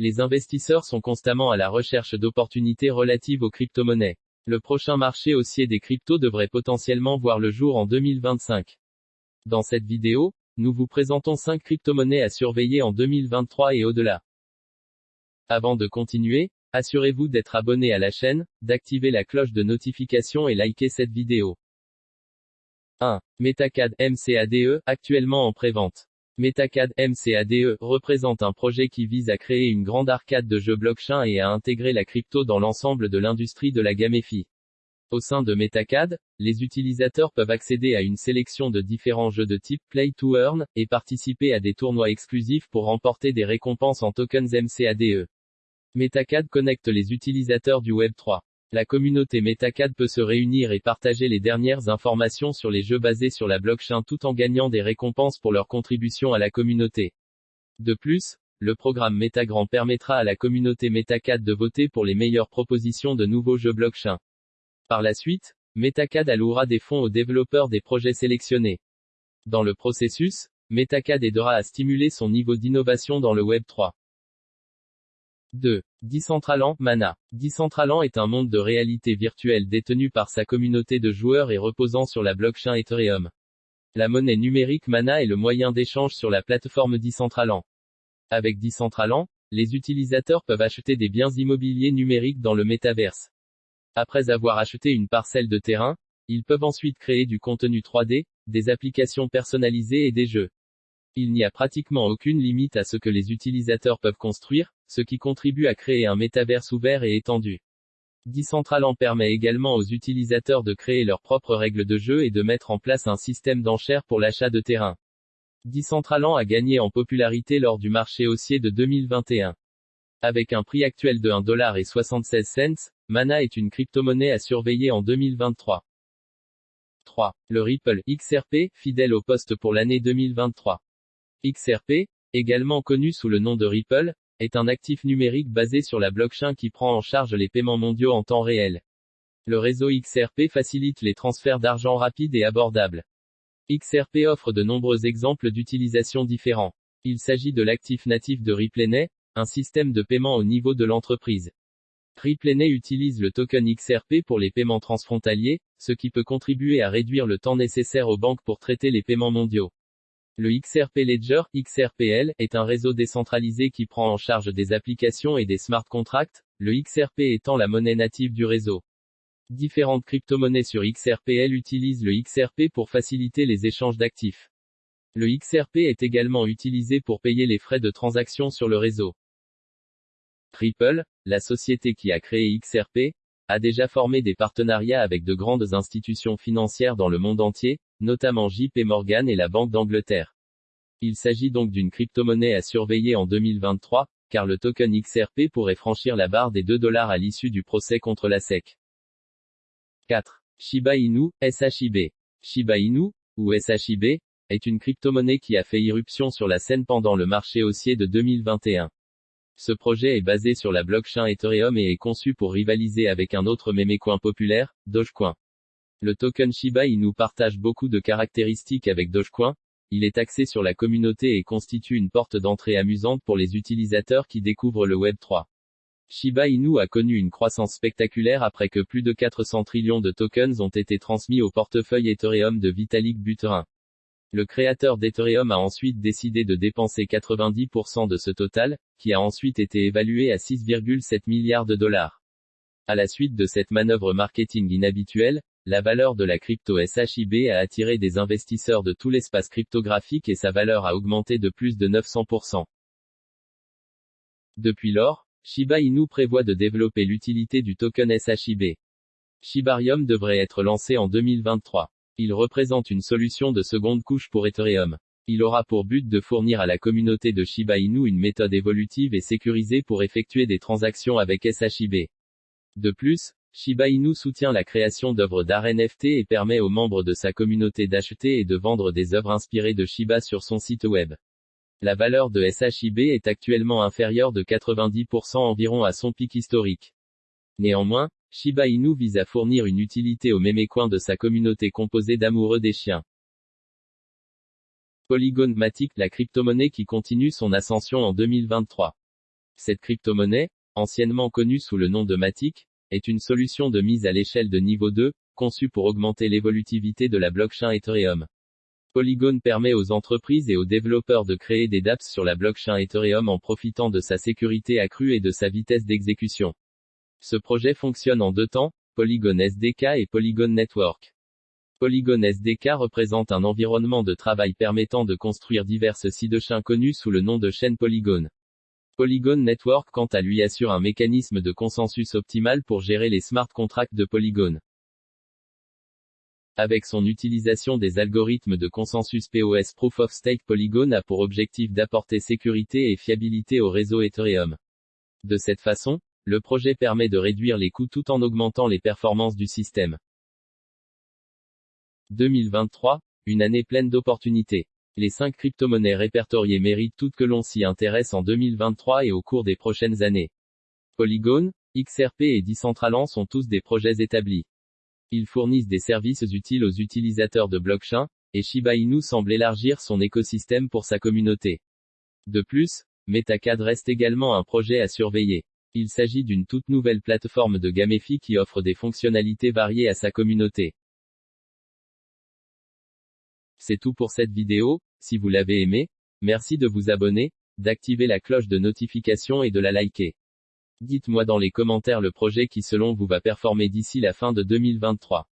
Les investisseurs sont constamment à la recherche d'opportunités relatives aux crypto-monnaies. Le prochain marché haussier des cryptos devrait potentiellement voir le jour en 2025. Dans cette vidéo, nous vous présentons 5 crypto-monnaies à surveiller en 2023 et au-delà. Avant de continuer, assurez-vous d'être abonné à la chaîne, d'activer la cloche de notification et liker cette vidéo. 1. Metacad MCADE, actuellement en prévente. Metacad MCADE représente un projet qui vise à créer une grande arcade de jeux blockchain et à intégrer la crypto dans l'ensemble de l'industrie de la gaméfie. Au sein de Metacad, les utilisateurs peuvent accéder à une sélection de différents jeux de type Play to Earn, et participer à des tournois exclusifs pour remporter des récompenses en tokens MCADE. Metacad connecte les utilisateurs du Web3. La communauté Metacad peut se réunir et partager les dernières informations sur les jeux basés sur la blockchain tout en gagnant des récompenses pour leur contribution à la communauté. De plus, le programme Metagram permettra à la communauté Metacad de voter pour les meilleures propositions de nouveaux jeux blockchain. Par la suite, Metacad allouera des fonds aux développeurs des projets sélectionnés. Dans le processus, Metacad aidera à stimuler son niveau d'innovation dans le Web 3. 2. Decentraland, Mana. Decentraland est un monde de réalité virtuelle détenu par sa communauté de joueurs et reposant sur la blockchain Ethereum. La monnaie numérique Mana est le moyen d'échange sur la plateforme Decentraland. Avec Decentraland, les utilisateurs peuvent acheter des biens immobiliers numériques dans le métaverse. Après avoir acheté une parcelle de terrain, ils peuvent ensuite créer du contenu 3D, des applications personnalisées et des jeux. Il n'y a pratiquement aucune limite à ce que les utilisateurs peuvent construire, ce qui contribue à créer un métaverse ouvert et étendu. Decentraland permet également aux utilisateurs de créer leurs propres règles de jeu et de mettre en place un système d'enchères pour l'achat de terrain. Decentraland a gagné en popularité lors du marché haussier de 2021. Avec un prix actuel de 1,76$, Mana est une crypto-monnaie à surveiller en 2023. 3. Le Ripple XRP, fidèle au poste pour l'année 2023. XRP, également connu sous le nom de Ripple, est un actif numérique basé sur la blockchain qui prend en charge les paiements mondiaux en temps réel. Le réseau XRP facilite les transferts d'argent rapides et abordables. XRP offre de nombreux exemples d'utilisation différents. Il s'agit de l'actif natif de RippleNet, un système de paiement au niveau de l'entreprise. RippleNet utilise le token XRP pour les paiements transfrontaliers, ce qui peut contribuer à réduire le temps nécessaire aux banques pour traiter les paiements mondiaux. Le XRP Ledger, XRPL, est un réseau décentralisé qui prend en charge des applications et des smart contracts, le XRP étant la monnaie native du réseau. Différentes crypto-monnaies sur XRPL utilisent le XRP pour faciliter les échanges d'actifs. Le XRP est également utilisé pour payer les frais de transaction sur le réseau. Triple, la société qui a créé XRP, a déjà formé des partenariats avec de grandes institutions financières dans le monde entier, notamment JP Morgan et la Banque d'Angleterre. Il s'agit donc d'une crypto-monnaie à surveiller en 2023, car le token XRP pourrait franchir la barre des 2 dollars à l'issue du procès contre la SEC. 4. Shiba Inu, SHIB. Shiba Inu, ou SHIB, est une crypto-monnaie qui a fait irruption sur la scène pendant le marché haussier de 2021. Ce projet est basé sur la blockchain Ethereum et est conçu pour rivaliser avec un autre mémécoin populaire, Dogecoin. Le token Shiba Inu partage beaucoup de caractéristiques avec Dogecoin. Il est axé sur la communauté et constitue une porte d'entrée amusante pour les utilisateurs qui découvrent le Web 3. Shiba Inu a connu une croissance spectaculaire après que plus de 400 trillions de tokens ont été transmis au portefeuille Ethereum de Vitalik Buterin. Le créateur d'Ethereum a ensuite décidé de dépenser 90% de ce total, qui a ensuite été évalué à 6,7 milliards de dollars. À la suite de cette manœuvre marketing inhabituelle, la valeur de la crypto SHIB a attiré des investisseurs de tout l'espace cryptographique et sa valeur a augmenté de plus de 900%. Depuis lors, Shiba Inu prévoit de développer l'utilité du token SHIB. Shibarium devrait être lancé en 2023. Il représente une solution de seconde couche pour Ethereum. Il aura pour but de fournir à la communauté de Shiba Inu une méthode évolutive et sécurisée pour effectuer des transactions avec SHIB. De plus, Shiba Inu soutient la création d'œuvres d'art NFT et permet aux membres de sa communauté d'acheter et de vendre des œuvres inspirées de Shiba sur son site web. La valeur de SHIB est actuellement inférieure de 90% environ à son pic historique. Néanmoins, Shiba Inu vise à fournir une utilité aux mémécoins de sa communauté composée d'amoureux des chiens. Polygon Matic, la crypto-monnaie qui continue son ascension en 2023. Cette crypto-monnaie, anciennement connue sous le nom de Matic, est une solution de mise à l'échelle de niveau 2, conçue pour augmenter l'évolutivité de la blockchain Ethereum. Polygon permet aux entreprises et aux développeurs de créer des dApps sur la blockchain Ethereum en profitant de sa sécurité accrue et de sa vitesse d'exécution. Ce projet fonctionne en deux temps, Polygon SDK et Polygon Network. Polygon SDK représente un environnement de travail permettant de construire diverses sidechains connus sous le nom de chaîne Polygon. Polygon Network quant à lui assure un mécanisme de consensus optimal pour gérer les smart contracts de Polygon. Avec son utilisation des algorithmes de consensus POS Proof of Stake Polygon a pour objectif d'apporter sécurité et fiabilité au réseau Ethereum. De cette façon, le projet permet de réduire les coûts tout en augmentant les performances du système. 2023, une année pleine d'opportunités. Les cinq crypto-monnaies répertoriées méritent toutes que l'on s'y intéresse en 2023 et au cours des prochaines années. Polygon, XRP et Decentraland sont tous des projets établis. Ils fournissent des services utiles aux utilisateurs de blockchain, et Shiba Inu semble élargir son écosystème pour sa communauté. De plus, Metacad reste également un projet à surveiller. Il s'agit d'une toute nouvelle plateforme de Gamefi qui offre des fonctionnalités variées à sa communauté. C'est tout pour cette vidéo, si vous l'avez aimé, merci de vous abonner, d'activer la cloche de notification et de la liker. Dites-moi dans les commentaires le projet qui selon vous va performer d'ici la fin de 2023.